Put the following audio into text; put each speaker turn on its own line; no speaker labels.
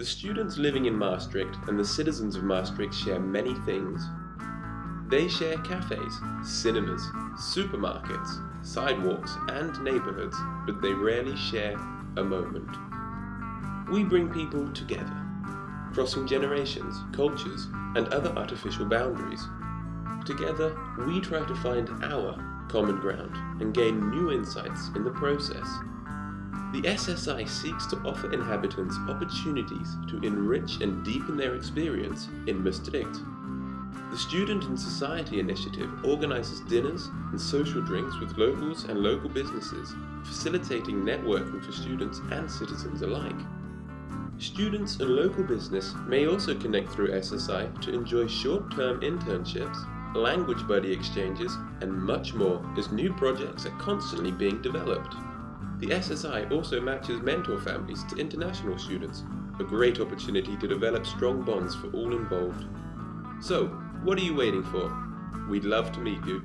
The students living in Maastricht and the citizens of Maastricht share many things. They share cafes, cinemas, supermarkets, sidewalks and neighbourhoods, but they rarely share a moment. We bring people together, crossing generations, cultures and other artificial boundaries. Together, we try to find our common ground and gain new insights in the process. The SSI seeks to offer inhabitants opportunities to enrich and deepen their experience in Maastricht. The Student and Society Initiative organises dinners and social drinks with locals and local businesses, facilitating networking for students and citizens alike. Students and local business may also connect through SSI to enjoy short-term internships, language buddy exchanges, and much more as new projects are constantly being developed. The SSI also matches mentor families to international students, a great opportunity to develop strong bonds for all involved. So, what are you waiting for? We'd love to meet you.